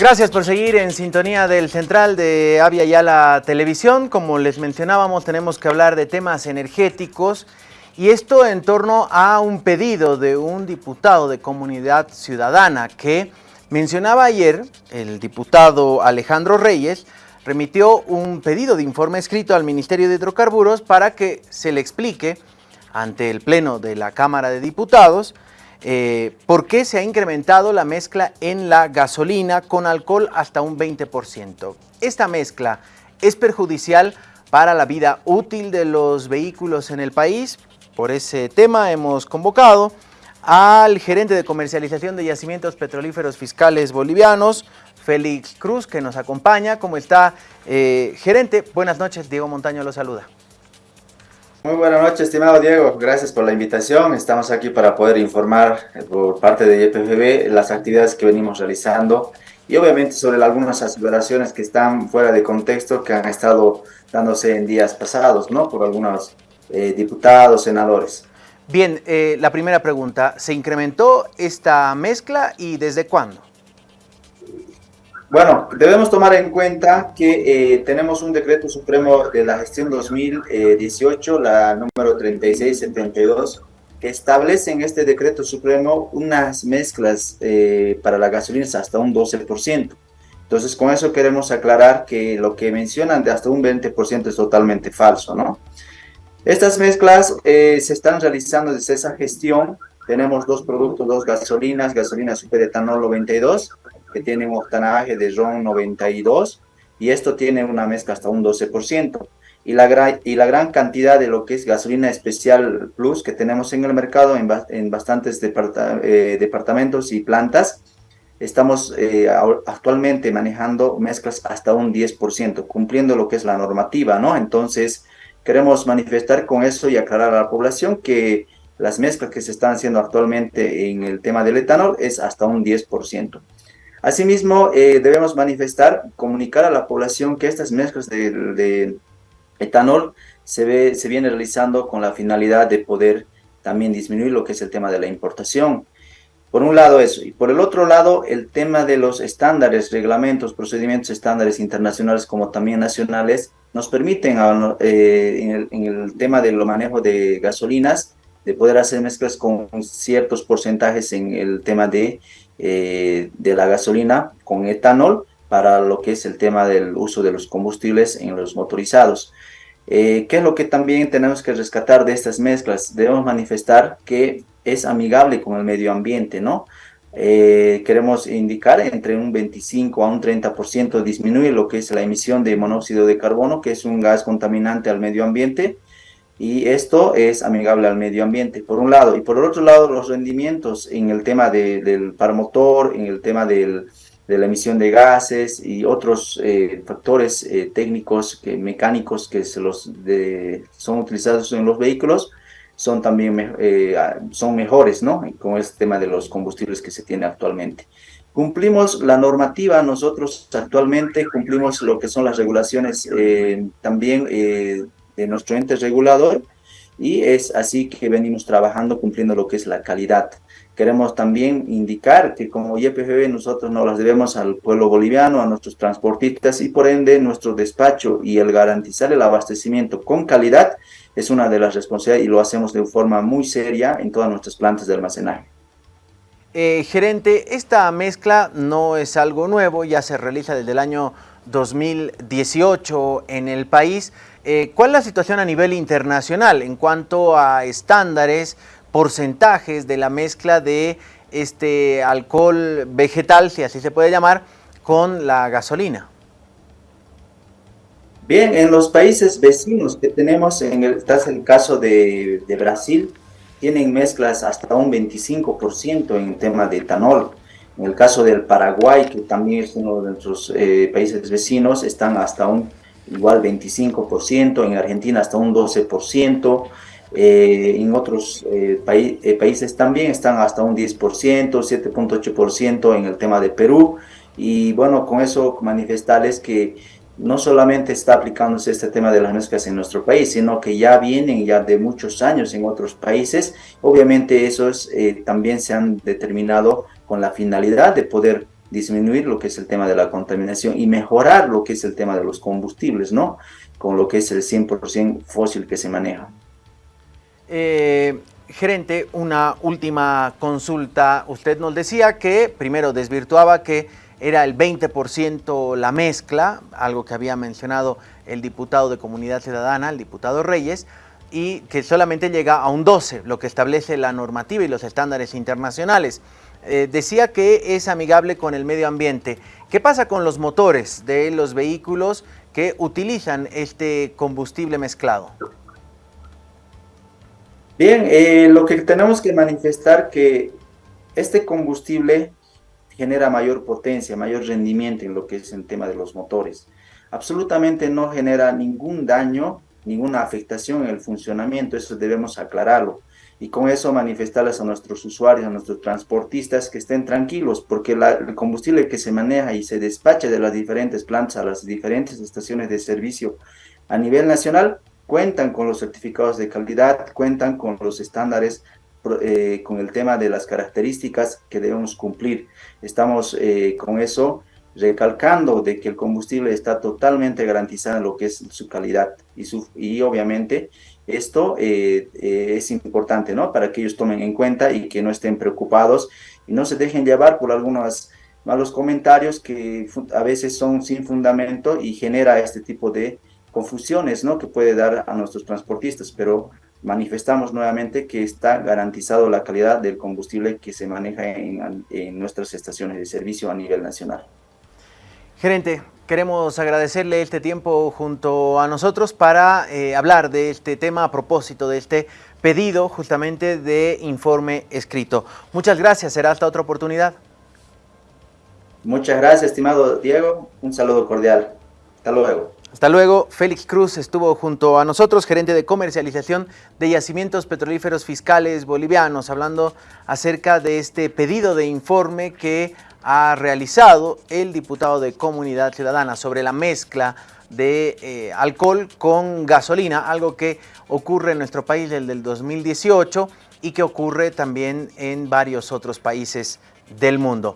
Gracias por seguir en sintonía del Central de Avia Yala Televisión. Como les mencionábamos, tenemos que hablar de temas energéticos y esto en torno a un pedido de un diputado de Comunidad Ciudadana que mencionaba ayer, el diputado Alejandro Reyes, remitió un pedido de informe escrito al Ministerio de Hidrocarburos para que se le explique ante el Pleno de la Cámara de Diputados eh, por qué se ha incrementado la mezcla en la gasolina con alcohol hasta un 20%. Esta mezcla es perjudicial para la vida útil de los vehículos en el país. Por ese tema hemos convocado al gerente de comercialización de yacimientos petrolíferos fiscales bolivianos, Félix Cruz, que nos acompaña. ¿Cómo está, eh, gerente? Buenas noches, Diego Montaño lo saluda. Muy buenas noches, estimado Diego. Gracias por la invitación. Estamos aquí para poder informar eh, por parte de YPFB las actividades que venimos realizando y obviamente sobre algunas aseveraciones que están fuera de contexto que han estado dándose en días pasados, ¿no? Por algunos eh, diputados, senadores. Bien, eh, la primera pregunta, ¿se incrementó esta mezcla y desde cuándo? Bueno, debemos tomar en cuenta que eh, tenemos un decreto supremo de la gestión 2018, la número 3672, que establece en este decreto supremo unas mezclas eh, para la gasolina hasta un 12%. Entonces, con eso queremos aclarar que lo que mencionan de hasta un 20% es totalmente falso, ¿no? Estas mezclas eh, se están realizando desde esa gestión. Tenemos dos productos, dos gasolinas, gasolina superetanol 92 que tiene un octanaje de RON 92 y esto tiene una mezcla hasta un 12%. Y la, y la gran cantidad de lo que es gasolina especial plus que tenemos en el mercado en, en bastantes eh, departamentos y plantas, estamos eh, actualmente manejando mezclas hasta un 10%, cumpliendo lo que es la normativa, ¿no? Entonces, queremos manifestar con eso y aclarar a la población que las mezclas que se están haciendo actualmente en el tema del etanol es hasta un 10%. Asimismo, eh, debemos manifestar, comunicar a la población que estas mezclas de, etanol se, ve, se viene realizando con la finalidad de poder también disminuir lo que es el tema de la importación. Por un lado eso, y por el otro lado el tema de los estándares, reglamentos, procedimientos estándares internacionales como también nacionales, nos permiten eh, en, el, en, el, tema del manejo de gasolinas, de poder hacer mezclas con ciertos porcentajes en el tema de eh, de la gasolina con etanol para lo que es el tema del uso de los combustibles en los motorizados. Eh, ¿Qué es lo que también tenemos que rescatar de estas mezclas? Debemos manifestar que es amigable con el medio ambiente, ¿no? Eh, queremos indicar entre un 25 a un 30% disminuye lo que es la emisión de monóxido de carbono, que es un gas contaminante al medio ambiente, y esto es amigable al medio ambiente, por un lado. Y por el otro lado, los rendimientos en el tema del par motor, en el tema de la emisión de gases y otros eh, factores eh, técnicos, mecánicos que se son utilizados en los vehículos, son también eh, son mejores, ¿no? Con este tema de los combustibles que se tiene actualmente. Cumplimos la normativa, nosotros actualmente cumplimos lo que son las regulaciones también de nuestro ente regulador y es así que venimos trabajando cumpliendo lo que es la calidad. Queremos también indicar que como YPFB nosotros no las debemos al pueblo boliviano, a nuestros transportistas y por ende nuestro despacho y el garantizar el abastecimiento con calidad es una de las responsabilidades y lo hacemos de forma muy seria en todas nuestras plantas de almacenaje. Eh, gerente, esta mezcla no es algo nuevo, ya se realiza desde el año 2018 en el país. Eh, ¿Cuál es la situación a nivel internacional en cuanto a estándares, porcentajes de la mezcla de este alcohol vegetal, si así se puede llamar, con la gasolina? Bien, en los países vecinos que tenemos, en el, el caso de, Brasil, tienen mezclas hasta un 25% en tema de etanol. En el caso del Paraguay, que también es uno de nuestros eh, países vecinos, están hasta un igual 25%, en Argentina hasta un 12%, eh, en otros eh, países también están hasta un 10%, 7.8% en el tema de Perú. Y bueno, con eso manifestarles que no solamente está aplicándose este tema de las mezclas en nuestro país, sino que ya vienen ya de muchos años en otros países. Obviamente esos también se han determinado con la finalidad de poder disminuir lo que es el tema de la contaminación y mejorar lo que es el tema de los combustibles, ¿no? Con lo que es el 100% fósil que se maneja. Eh, gerente, una última consulta. Usted nos decía que primero desvirtuaba que era el 20% la mezcla, algo que había mencionado el diputado de Comunidad Ciudadana, el diputado Reyes, y que solamente llega a un 12, lo que establece la normativa y los estándares internacionales. Eh, decía que es amigable con el medio ambiente. ¿Qué pasa con los motores de los vehículos que utilizan este combustible mezclado? Bien, eh, lo que tenemos que manifestar que este combustible genera mayor potencia, mayor rendimiento en lo que es el tema de los motores. Absolutamente no genera ningún daño, ninguna afectación en el funcionamiento, eso debemos aclararlo. Y con eso manifestarles a nuestros usuarios, a nuestros transportistas que estén tranquilos, porque el combustible que se maneja y se despacha de las diferentes plantas a las diferentes estaciones de servicio a nivel nacional cuentan con los certificados de calidad, cuentan con los estándares, eh, con el tema de las características que debemos cumplir. Estamos eh, con eso recalcando de que el combustible está totalmente garantizado en lo que es su calidad y, su, y obviamente esto eh, es importante ¿no? para que ellos tomen en cuenta y que no estén preocupados y no se dejen llevar por algunos malos comentarios que a veces son sin fundamento y genera este tipo de confusiones ¿no? que puede dar a nuestros transportistas, pero manifestamos nuevamente que está garantizado la calidad del combustible que se maneja en, nuestras estaciones de servicio a nivel nacional. Gerente, queremos agradecerle este tiempo junto a nosotros para eh, hablar de este tema a propósito de este pedido justamente de informe escrito. Muchas gracias, será hasta otra oportunidad. Muchas gracias, estimado Diego. Un saludo cordial. Hasta luego. Hasta luego, Félix Cruz estuvo junto a nosotros, gerente de comercialización de yacimientos petrolíferos fiscales bolivianos, hablando acerca de este pedido de informe que ha realizado el diputado de Comunidad Ciudadana sobre la mezcla de eh, alcohol con gasolina, algo que ocurre en nuestro país desde el 2018 y que ocurre también en varios otros países del mundo.